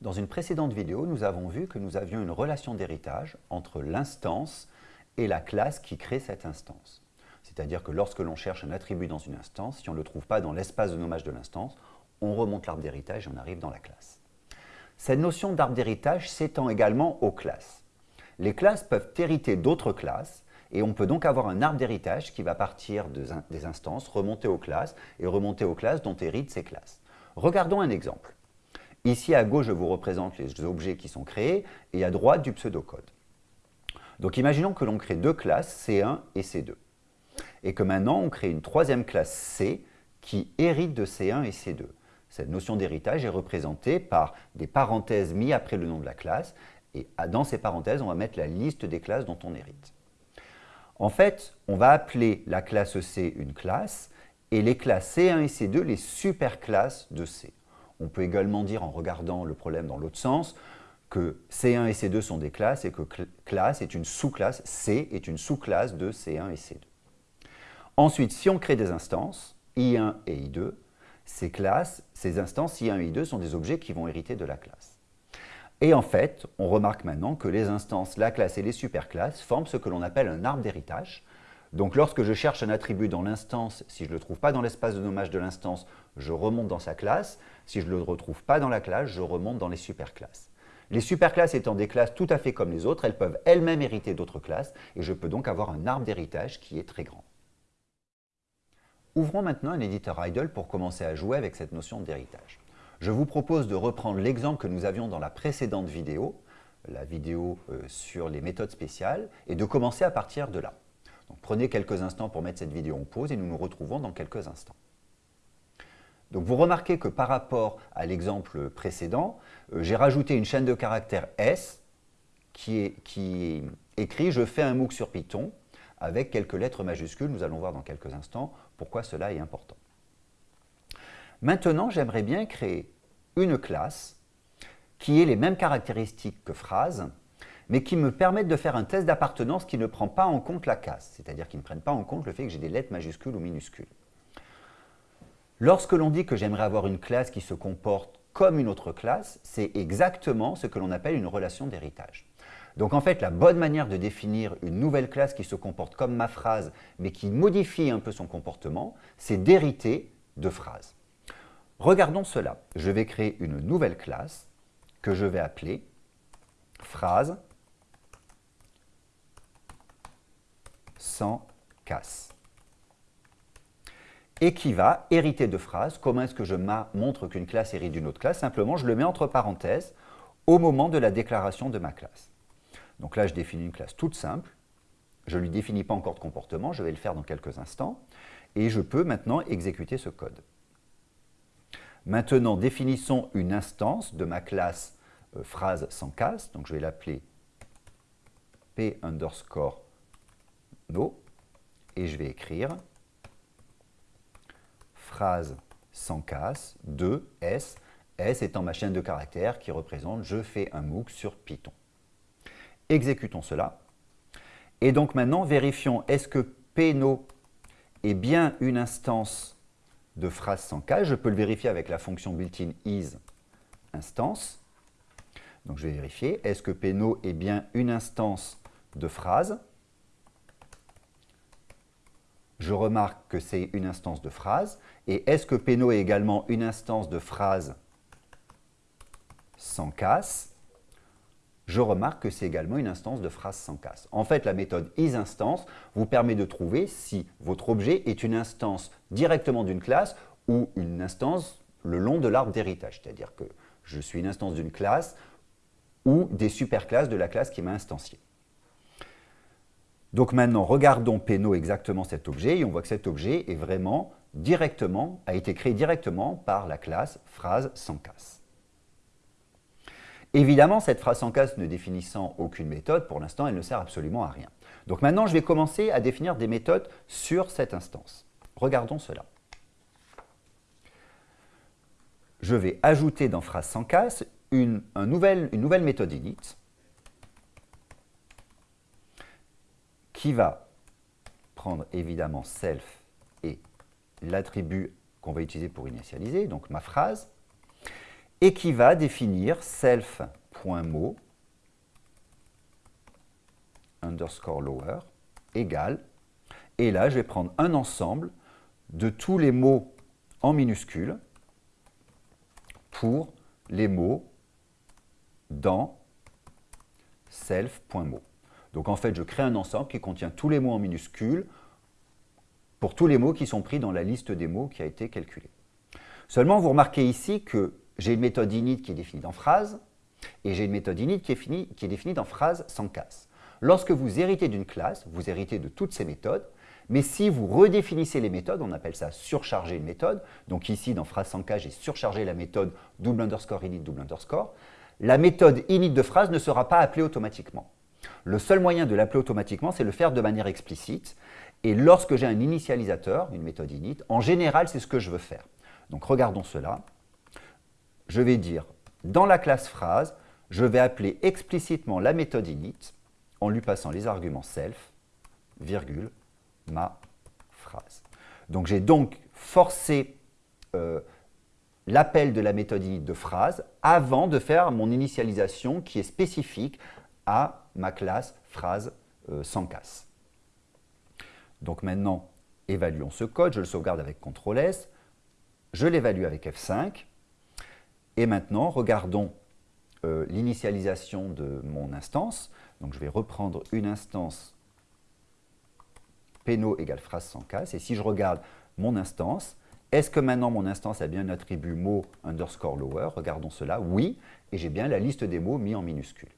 Dans une précédente vidéo, nous avons vu que nous avions une relation d'héritage entre l'instance et la classe qui crée cette instance. C'est-à-dire que lorsque l'on cherche un attribut dans une instance, si on ne le trouve pas dans l'espace de nommage de l'instance, on remonte l'arbre d'héritage et on arrive dans la classe. Cette notion d'arbre d'héritage s'étend également aux classes. Les classes peuvent hériter d'autres classes et on peut donc avoir un arbre d'héritage qui va partir des instances, remonter aux classes et remonter aux classes dont héritent ces classes. Regardons un exemple. Ici, à gauche, je vous représente les objets qui sont créés et à droite, du pseudocode. Donc, imaginons que l'on crée deux classes, C1 et C2. Et que maintenant, on crée une troisième classe C qui hérite de C1 et C2. Cette notion d'héritage est représentée par des parenthèses mises après le nom de la classe. Et dans ces parenthèses, on va mettre la liste des classes dont on hérite. En fait, on va appeler la classe C une classe et les classes C1 et C2 les superclasses de C. On peut également dire, en regardant le problème dans l'autre sens, que C1 et C2 sont des classes et que classe est une sous-classe, C est une sous-classe de C1 et C2. Ensuite, si on crée des instances, I1 et I2, ces classes, ces instances I1 et I2 sont des objets qui vont hériter de la classe. Et en fait, on remarque maintenant que les instances, la classe et les superclasses forment ce que l'on appelle un arbre d'héritage, donc lorsque je cherche un attribut dans l'instance, si je ne le trouve pas dans l'espace de nommage de l'instance, je remonte dans sa classe. Si je ne le retrouve pas dans la classe, je remonte dans les superclasses. Les superclasses étant des classes tout à fait comme les autres, elles peuvent elles-mêmes hériter d'autres classes et je peux donc avoir un arbre d'héritage qui est très grand. Ouvrons maintenant un éditeur idle pour commencer à jouer avec cette notion d'héritage. Je vous propose de reprendre l'exemple que nous avions dans la précédente vidéo, la vidéo euh, sur les méthodes spéciales, et de commencer à partir de là prenez quelques instants pour mettre cette vidéo en pause et nous nous retrouvons dans quelques instants. Donc vous remarquez que par rapport à l'exemple précédent, euh, j'ai rajouté une chaîne de caractères S qui, est, qui écrit « Je fais un MOOC sur Python » avec quelques lettres majuscules. Nous allons voir dans quelques instants pourquoi cela est important. Maintenant, j'aimerais bien créer une classe qui ait les mêmes caractéristiques que phrase, mais qui me permettent de faire un test d'appartenance qui ne prend pas en compte la casse, c'est-à-dire qui ne prennent pas en compte le fait que j'ai des lettres majuscules ou minuscules. Lorsque l'on dit que j'aimerais avoir une classe qui se comporte comme une autre classe, c'est exactement ce que l'on appelle une relation d'héritage. Donc en fait, la bonne manière de définir une nouvelle classe qui se comporte comme ma phrase, mais qui modifie un peu son comportement, c'est d'hériter de phrases. Regardons cela. Je vais créer une nouvelle classe que je vais appeler phrase sans casse. Et qui va hériter de phrases. Comment est-ce que je montre qu'une classe hérite d'une autre classe Simplement, je le mets entre parenthèses au moment de la déclaration de ma classe. Donc là, je définis une classe toute simple. Je ne lui définis pas encore de comportement, je vais le faire dans quelques instants. Et je peux maintenant exécuter ce code. Maintenant, définissons une instance de ma classe euh, phrase sans casse. Donc je vais l'appeler p underscore et je vais écrire phrase sans casse de S, S étant ma chaîne de caractères qui représente je fais un MOOC sur Python. Exécutons cela. Et donc maintenant, vérifions est-ce que pno est bien une instance de phrase sans casse? Je peux le vérifier avec la fonction built-in is instance. Donc je vais vérifier, est-ce que pno est bien une instance de phrase je remarque que c'est une instance de phrase. Et est-ce que Peno est également une instance de phrase sans casse? Je remarque que c'est également une instance de phrase sans casse. En fait, la méthode isInstance vous permet de trouver si votre objet est une instance directement d'une classe ou une instance le long de l'arbre d'héritage. C'est-à-dire que je suis une instance d'une classe ou des superclasses de la classe qui m'a instancié. Donc maintenant, regardons Péno exactement cet objet et on voit que cet objet est vraiment directement, a été créé directement par la classe phrase sans casse. Évidemment, cette phrase sans casse ne définissant aucune méthode, pour l'instant, elle ne sert absolument à rien. Donc maintenant, je vais commencer à définir des méthodes sur cette instance. Regardons cela. Je vais ajouter dans phrase sans casse une, une nouvelle méthode init qui va prendre évidemment self et l'attribut qu'on va utiliser pour initialiser, donc ma phrase, et qui va définir self.mot underscore lower égale, et là je vais prendre un ensemble de tous les mots en minuscules pour les mots dans self.mot. Donc en fait, je crée un ensemble qui contient tous les mots en minuscules pour tous les mots qui sont pris dans la liste des mots qui a été calculée. Seulement, vous remarquez ici que j'ai une méthode init qui est définie dans phrase et j'ai une méthode init qui est, définie dans phrase sans casse. Lorsque vous héritez d'une classe, vous héritez de toutes ces méthodes, mais si vous redéfinissez les méthodes, on appelle ça surcharger une méthode, donc ici dans phrase sans casse, j'ai surchargé la méthode double underscore init double underscore, la méthode init de phrase ne sera pas appelée automatiquement. Le seul moyen de l'appeler automatiquement, c'est le faire de manière explicite. Et lorsque j'ai un initialisateur, une méthode init, en général, c'est ce que je veux faire. Donc regardons cela. Je vais dire, dans la classe phrase, je vais appeler explicitement la méthode init en lui passant les arguments self, virgule, ma phrase. Donc j'ai donc forcé euh, l'appel de la méthode init de phrase avant de faire mon initialisation qui est spécifique à ma classe phrase euh, sans casse. Donc maintenant, évaluons ce code, je le sauvegarde avec CTRL S, je l'évalue avec F5, et maintenant, regardons euh, l'initialisation de mon instance. Donc je vais reprendre une instance Peno égale phrase sans casse, et si je regarde mon instance, est-ce que maintenant mon instance a bien un attribut mot underscore lower? Regardons cela, oui, et j'ai bien la liste des mots mis en minuscule.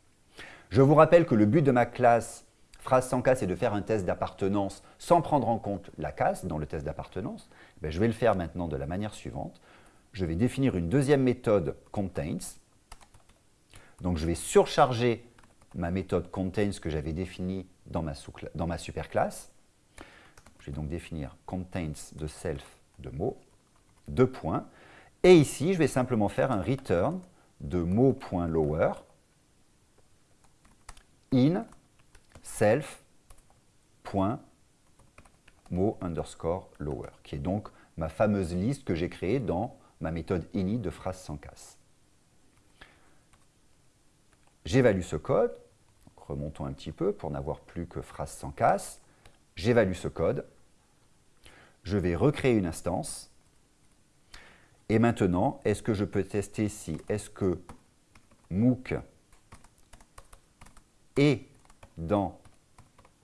Je vous rappelle que le but de ma classe phrase sans casse est de faire un test d'appartenance sans prendre en compte la casse dans le test d'appartenance. Ben, je vais le faire maintenant de la manière suivante. Je vais définir une deuxième méthode contains. Donc je vais surcharger ma méthode contains que j'avais définie dans ma, dans ma superclasse. Je vais donc définir contains de self de mots, deux points. Et ici, je vais simplement faire un return de mot.lower in self.mot underscore lower, qui est donc ma fameuse liste que j'ai créée dans ma méthode init de phrase sans casse. J'évalue ce code, remontons un petit peu pour n'avoir plus que phrase sans casse. J'évalue ce code, je vais recréer une instance, et maintenant, est-ce que je peux tester si est-ce que MOOC est dans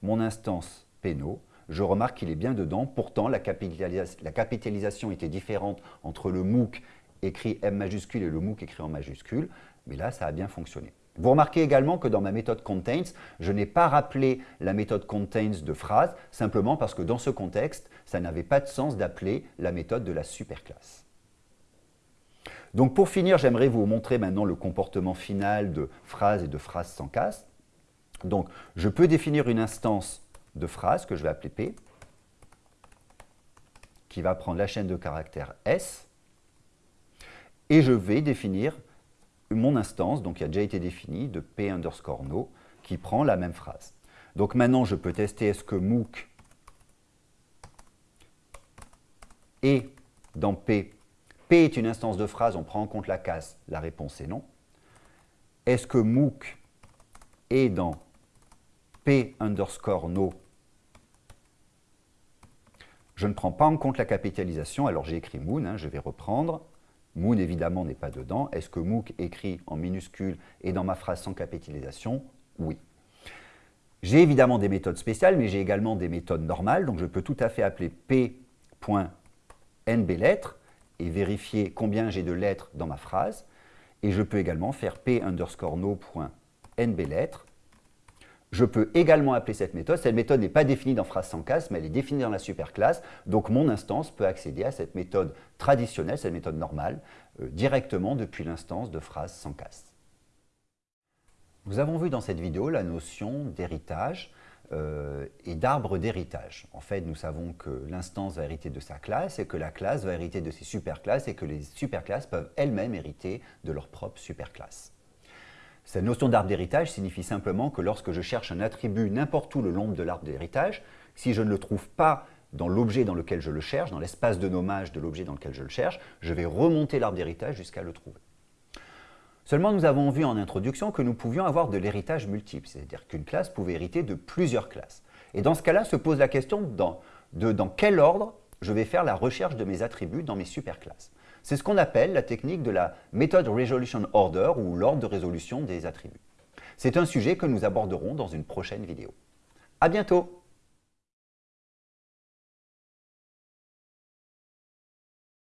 mon instance Peno, je remarque qu'il est bien dedans. Pourtant, la, capitalisation était différente entre le MOOC écrit M majuscule et le MOOC écrit en majuscule, mais là, ça a bien fonctionné. Vous remarquez également que dans ma méthode contains, je n'ai pas rappelé la méthode contains de phrase, simplement parce que dans ce contexte, ça n'avait pas de sens d'appeler la méthode de la superclasse. Donc pour finir, j'aimerais vous montrer maintenant le comportement final de phrase et de phrase sans casse. Donc, je peux définir une instance de phrase que je vais appeler P, qui va prendre la chaîne de caractères S, et je vais définir mon instance, donc qui a déjà été définie, de P underscore no, qui prend la même phrase. Donc maintenant, je peux tester est-ce que MOOC est dans P. P est une instance de phrase, on prend en compte la casse, la réponse est non. Est-ce que MOOC est dans P underscore no, je ne prends pas en compte la capitalisation, alors j'ai écrit Moon, hein, je vais reprendre. Moon, évidemment, n'est pas dedans. Est-ce que MOOC écrit en minuscule et dans ma phrase sans capitalisation? Oui. J'ai évidemment des méthodes spéciales, mais j'ai également des méthodes normales. Donc, je peux tout à fait appeler p.nblettres et vérifier combien j'ai de lettres dans ma phrase. Et je peux également faire p underscore no.nblettres je peux également appeler cette méthode. Cette méthode n'est pas définie dans phrase sans casse, mais elle est définie dans la superclasse. Donc mon instance peut accéder à cette méthode traditionnelle, cette méthode normale, euh, directement depuis l'instance de phrase sans casse. Nous avons vu dans cette vidéo la notion d'héritage euh, et d'arbre d'héritage. En fait, nous savons que l'instance va hériter de sa classe et que la classe va hériter de ses superclasses et que les superclasses peuvent elles-mêmes hériter de leur propre superclasse. Cette notion d'arbre d'héritage signifie simplement que lorsque je cherche un attribut n'importe où le long de l'arbre d'héritage, si je ne le trouve pas dans l'objet dans lequel je le cherche, dans l'espace de nommage de l'objet dans lequel je le cherche, je vais remonter l'arbre d'héritage jusqu'à le trouver. Seulement, nous avons vu en introduction que nous pouvions avoir de l'héritage multiple, c'est-à-dire qu'une classe pouvait hériter de plusieurs classes. Et dans ce cas-là, se pose la question de dans quel ordre je vais faire la recherche de mes attributs dans mes superclasses. C'est ce qu'on appelle la technique de la Method Resolution Order ou l'ordre de résolution des attributs. C'est un sujet que nous aborderons dans une prochaine vidéo. À bientôt